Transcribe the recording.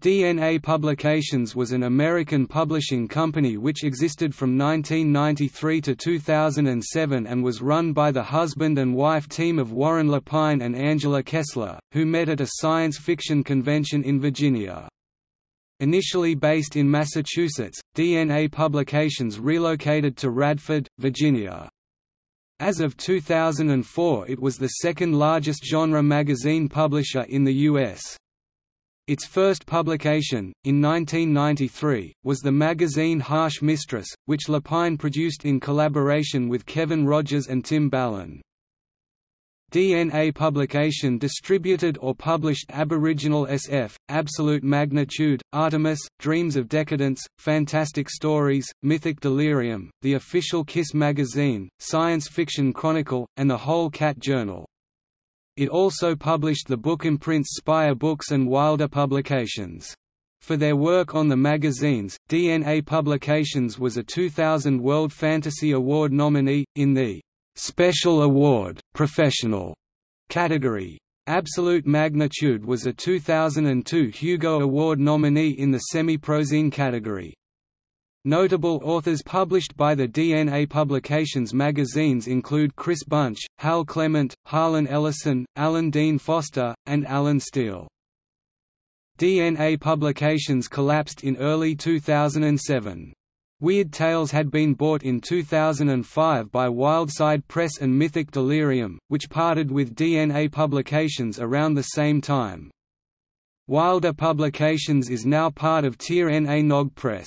DNA Publications was an American publishing company which existed from 1993 to 2007 and was run by the husband and wife team of Warren Lapine and Angela Kessler, who met at a science fiction convention in Virginia. Initially based in Massachusetts, DNA Publications relocated to Radford, Virginia. As of 2004 it was the second largest genre magazine publisher in the U.S. Its first publication, in 1993, was the magazine Harsh Mistress, which Lapine produced in collaboration with Kevin Rogers and Tim Ballin. DNA publication distributed or published Aboriginal SF, Absolute Magnitude, Artemis, Dreams of Decadence, Fantastic Stories, Mythic Delirium, the official Kiss magazine, Science Fiction Chronicle, and the Whole Cat Journal. It also published the book imprints Spire Books and Wilder Publications. For their work on the magazines, DNA Publications was a 2000 World Fantasy Award nominee, in the «Special Award, Professional» category. Absolute Magnitude was a 2002 Hugo Award nominee in the semi-prozine category. Notable authors published by the DNA Publications magazines include Chris Bunch, Hal Clement, Harlan Ellison, Alan Dean Foster, and Allen Steele. DNA Publications collapsed in early 2007. Weird Tales had been bought in 2005 by Wildside Press and Mythic Delirium, which parted with DNA Publications around the same time. Wilder Publications is now part of Tir Na Nog Press.